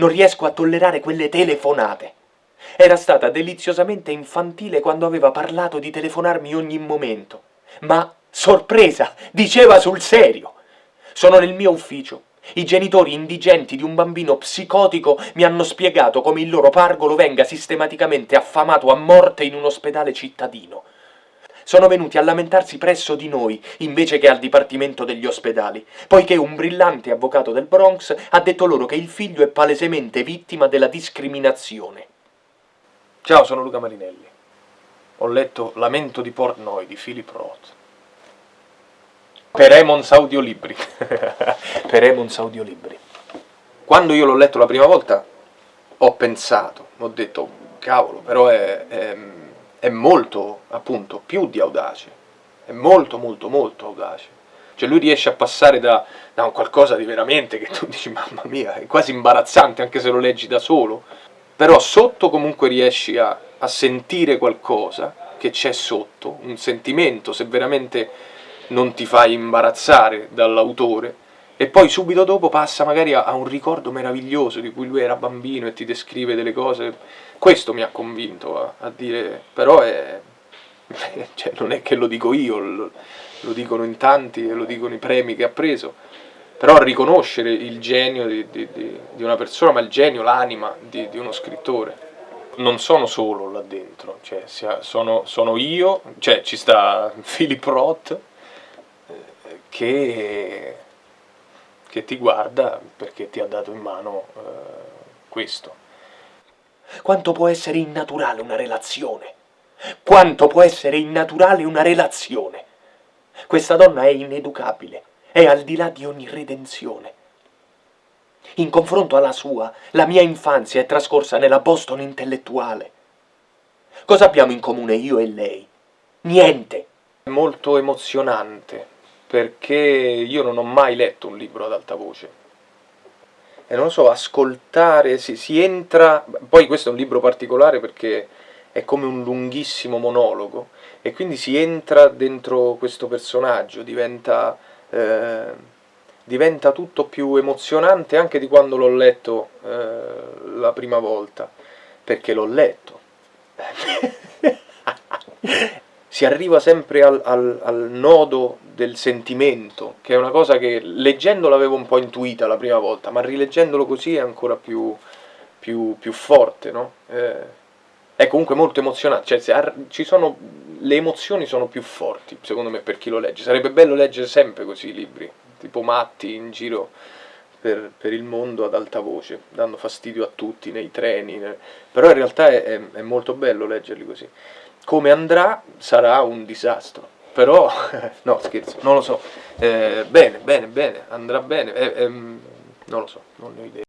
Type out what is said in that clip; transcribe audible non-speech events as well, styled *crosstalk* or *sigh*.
Non riesco a tollerare quelle telefonate. Era stata deliziosamente infantile quando aveva parlato di telefonarmi ogni momento. Ma, sorpresa, diceva sul serio. Sono nel mio ufficio. I genitori indigenti di un bambino psicotico mi hanno spiegato come il loro pargolo venga sistematicamente affamato a morte in un ospedale cittadino. Sono venuti a lamentarsi presso di noi, invece che al Dipartimento degli Ospedali, poiché un brillante avvocato del Bronx ha detto loro che il figlio è palesemente vittima della discriminazione. Ciao, sono Luca Marinelli. Ho letto Lamento di Portnoy di Philip Roth. Per Emons Audiolibri. *laughs* per Emons Audiolibri. Quando io l'ho letto la prima volta, ho pensato, ho detto, cavolo, però è, è, è molto, appunto, più di audace. È molto, molto, molto audace. Cioè lui riesce a passare da, da un qualcosa di veramente che tu *laughs* dici, mamma mia, è quasi imbarazzante anche se lo leggi da solo, però sotto comunque riesci a, a sentire qualcosa che c'è sotto, un sentimento, se veramente non ti fai imbarazzare dall'autore, e poi subito dopo passa magari a, a, un ricordo meraviglioso di cui lui era bambino e ti descrive delle cose. Questo mi ha convinto a, a dire, però è, *laughs* cioè, non è che lo dico io, lo, lo, dicono in tanti e lo dicono i premi che ha preso, però riconoscere il genio di, di, di, di una persona, ma il genio, l'anima di, uno scrittore. Non sono solo là dentro, cioè, sono, sono io, cioè ci sta *laughs* Philip Roth, eh, che, che, ti guarda perché ti ha dato in mano eh, questo. Quanto può essere innaturale una relazione? Quanto può essere innaturale una relazione? Questa donna è ineducabile, è al di là di ogni redenzione. In confronto alla sua, la mia infanzia è trascorsa nella Boston intellettuale. Cosa abbiamo in comune io e lei? Niente. È molto emozionante, perché io non ho mai letto un libro ad alta voce. E non lo so, ascoltare, si, si entra... Poi questo è un libro particolare perché è come un lunghissimo monologo, e quindi si entra dentro questo personaggio, diventa eh, diventa tutto più emozionante anche di quando l'ho letto eh, la prima volta, perché l'ho letto. *laughs* si arriva sempre al, al, al, nodo del sentimento, che è una cosa che leggendo l'avevo un po' intuita la prima volta, ma rileggendolo così è ancora più, più, più forte, no? Eh, è comunque molto emozionante, cioè ci sono, le emozioni sono più forti, secondo me, per chi lo legge. Sarebbe bello leggere sempre così i libri, tipo matti in giro per, per, il mondo ad alta voce, dando fastidio a tutti nei treni, ne... però in realtà è, è, è, molto bello leggerli così. Come andrà sarà un disastro, però, *laughs* no scherzo, non lo so, eh, bene, bene, bene, andrà bene, eh, eh, non lo so, non ne ho idea.